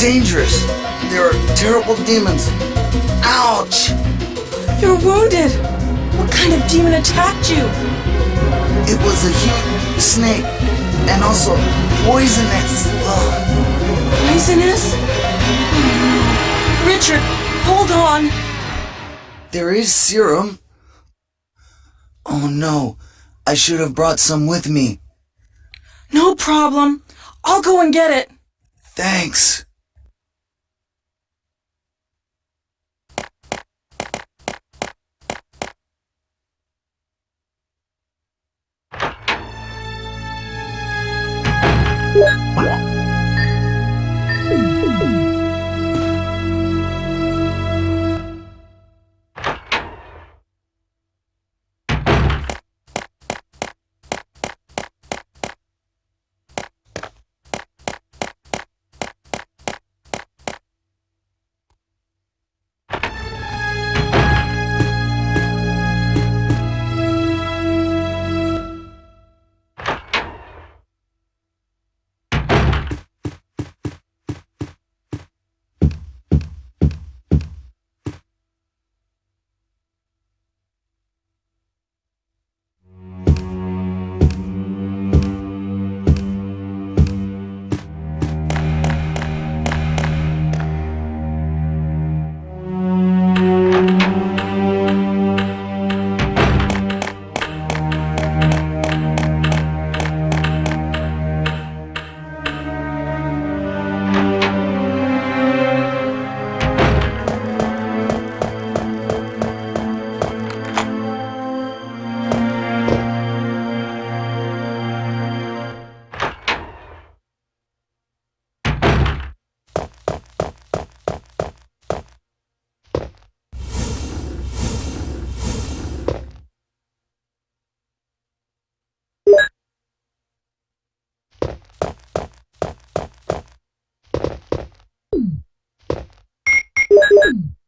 dangerous. There are terrible demons. Ouch! You're wounded. What kind of demon attacked you? It was a huge snake and also poisonous. Ugh. Poisonous? Richard, hold on. There is serum. Oh no, I should have brought some with me. No problem. I'll go and get it. Thanks. 哇哇 Woo!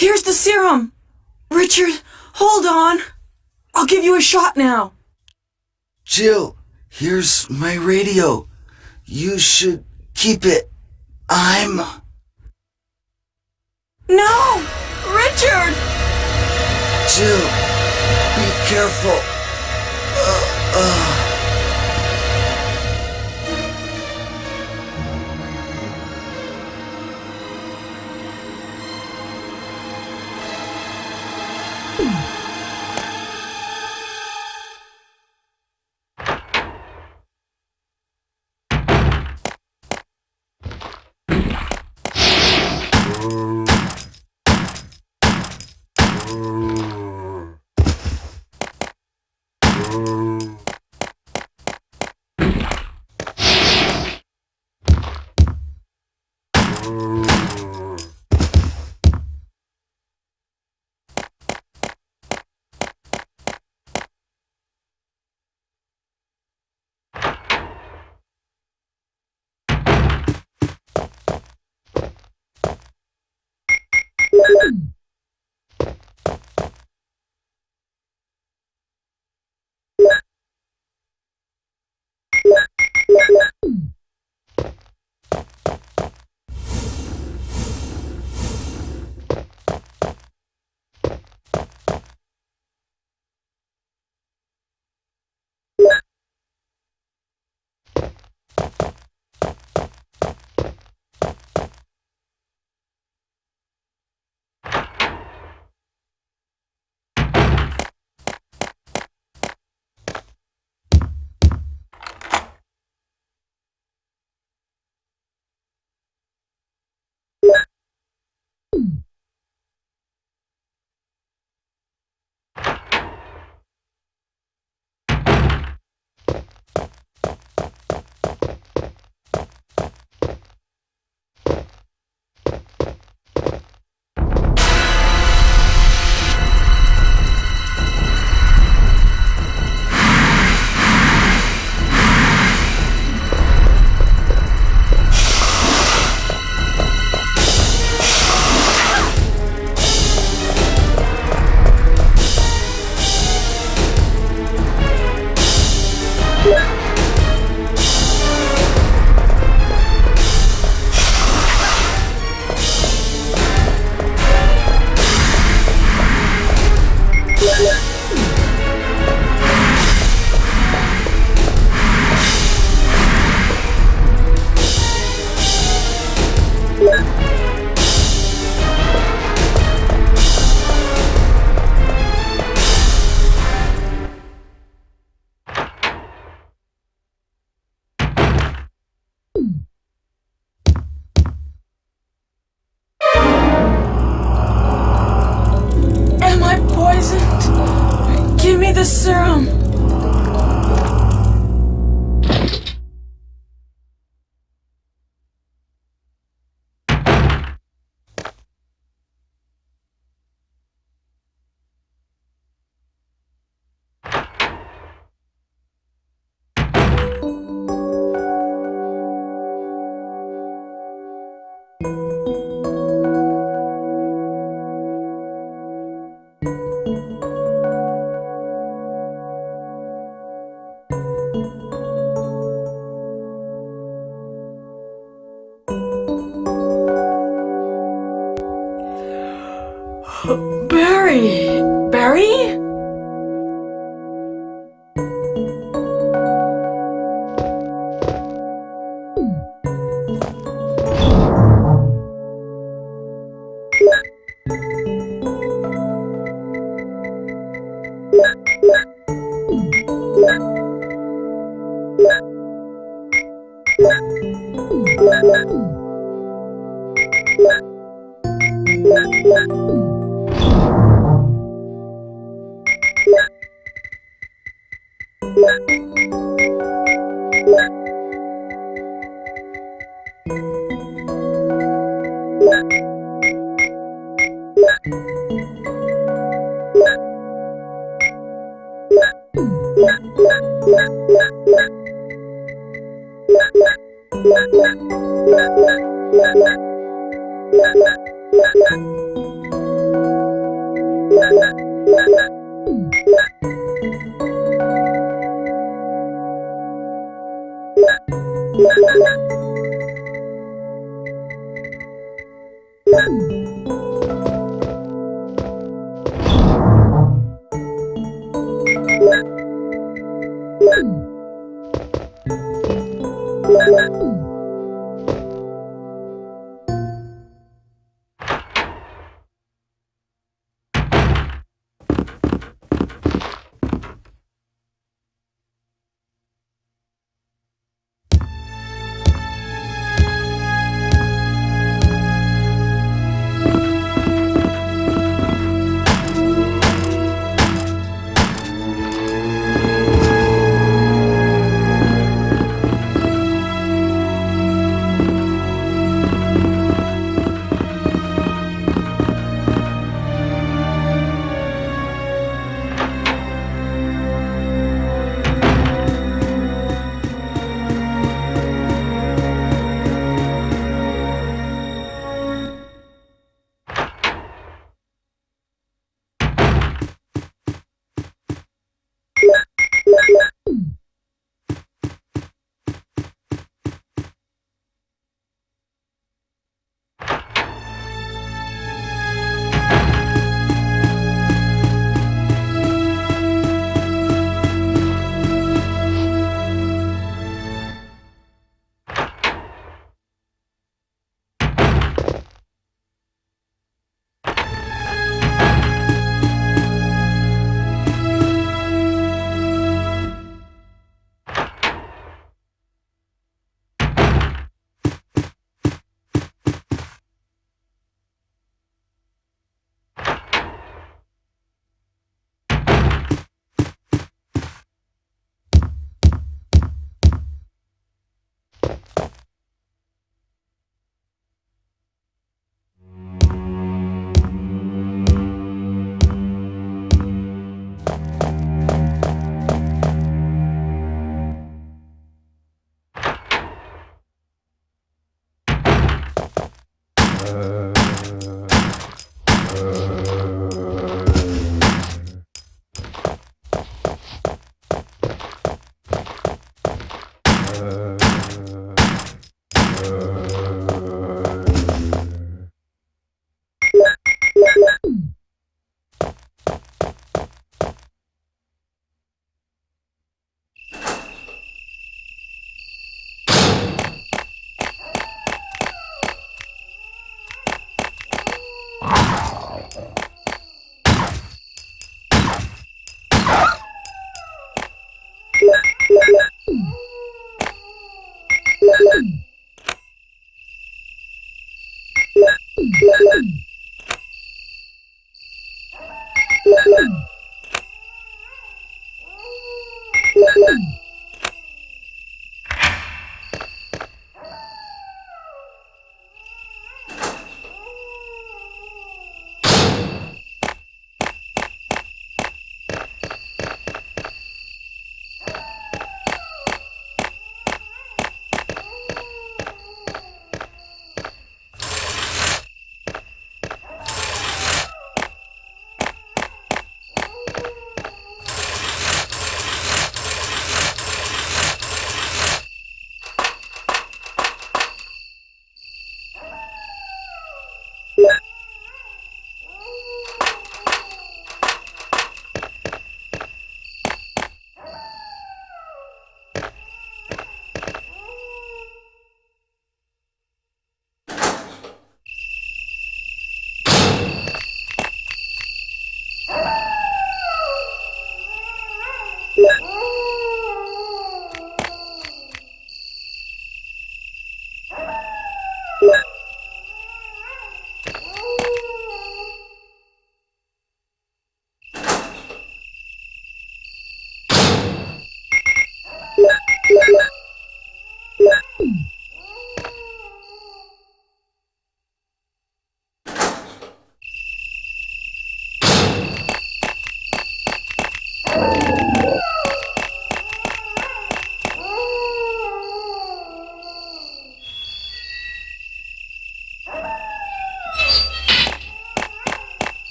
Here's the serum! Richard, hold on. I'll give you a shot now. Jill, here's my radio. You should keep it. I'm. No! Richard! Jill, be careful. Uh, uh. Woo!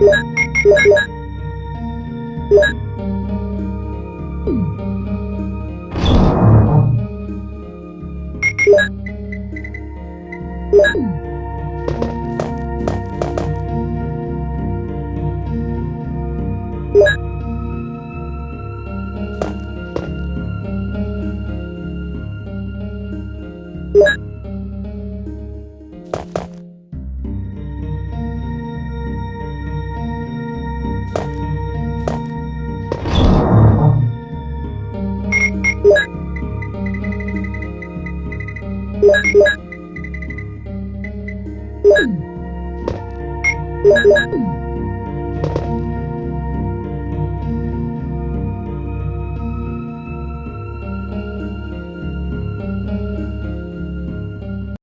Yeah.